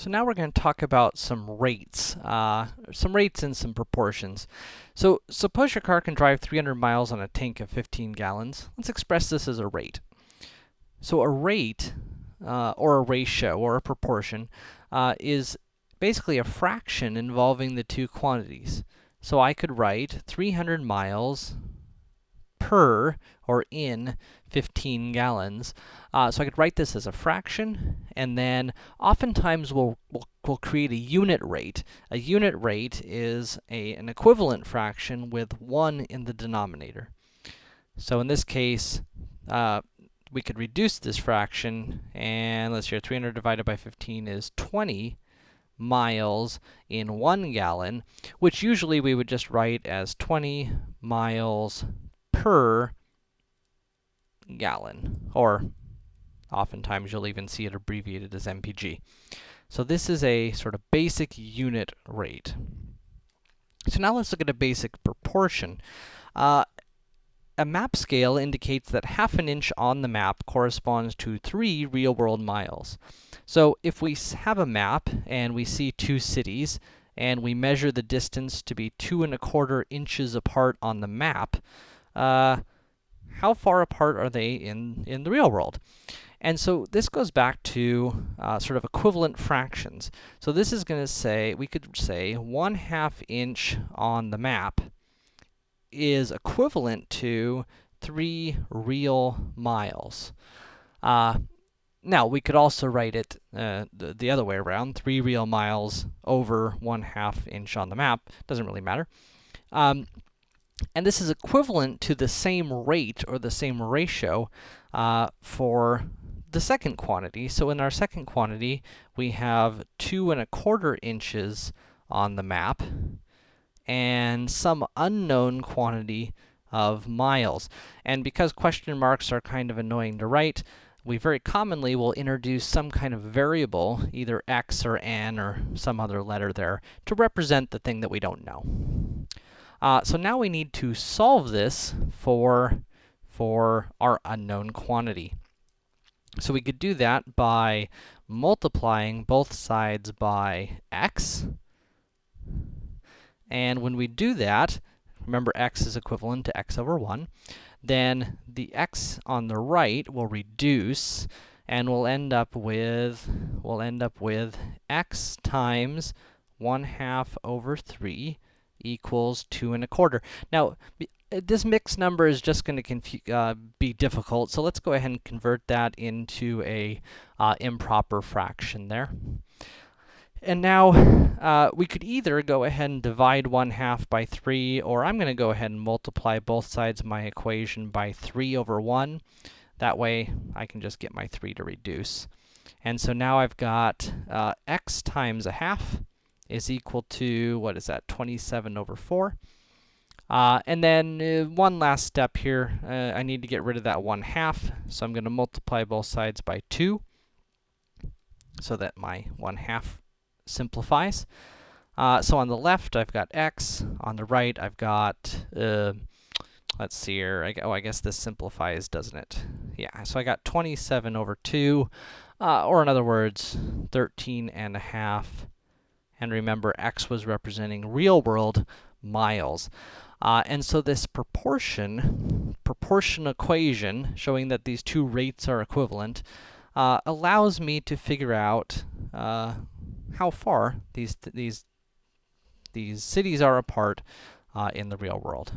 So now we're going to talk about some rates, uh, some rates and some proportions. So suppose your car can drive 300 miles on a tank of 15 gallons. Let's express this as a rate. So a rate, uh, or a ratio, or a proportion, uh, is basically a fraction involving the two quantities. So I could write 300 miles per, or in, 15 gallons. Uh, so I could write this as a fraction, and then oftentimes we'll, we'll, we'll create a unit rate. A unit rate is a, an equivalent fraction with 1 in the denominator. So in this case, uh, we could reduce this fraction, and let's see 300 divided by 15 is 20 miles in 1 gallon, which usually we would just write as 20 miles per gallon, or oftentimes you'll even see it abbreviated as MPG. So this is a sort of basic unit rate. So now let's look at a basic proportion. Uh, a map scale indicates that half an inch on the map corresponds to 3 real-world miles. So if we have a map and we see two cities, and we measure the distance to be two and a quarter inches apart on the map, uh, how far apart are they in, in the real world? And so this goes back to uh, sort of equivalent fractions. So this is going to say, we could say 1 half inch on the map is equivalent to 3 real miles. Uh, now, we could also write it uh, the, the other way around, 3 real miles over 1 half inch on the map. Doesn't really matter. Um, and this is equivalent to the same rate, or the same ratio, uh, for the second quantity. So in our second quantity, we have two and a quarter inches on the map, and some unknown quantity of miles. And because question marks are kind of annoying to write, we very commonly will introduce some kind of variable, either x or n or some other letter there, to represent the thing that we don't know. Uh, so now we need to solve this for, for our unknown quantity. So we could do that by multiplying both sides by x. And when we do that, remember x is equivalent to x over 1, then the x on the right will reduce, and we'll end up with, we'll end up with x times 1 half over 3 equals 2 and a quarter. Now, uh, this mixed number is just going to uh, be difficult, so let's go ahead and convert that into a uh, improper fraction there. And now, uh, we could either go ahead and divide 1 half by 3, or I'm going to go ahead and multiply both sides of my equation by 3 over 1. That way, I can just get my 3 to reduce. And so now I've got uh, x times a half is equal to, what is that, 27 over 4. Uh, and then uh, one last step here, uh, I need to get rid of that 1 half, so I'm going to multiply both sides by 2, so that my 1 half simplifies. Uh, so on the left, I've got x, on the right, I've got, uh, let's see here, I, oh, I guess this simplifies, doesn't it? Yeah, so I got 27 over 2, uh, or in other words, 13 and a half and remember, x was representing real-world miles. Uh, and so this proportion, proportion equation, showing that these two rates are equivalent, uh, allows me to figure out uh, how far these, th these, these cities are apart uh, in the real world.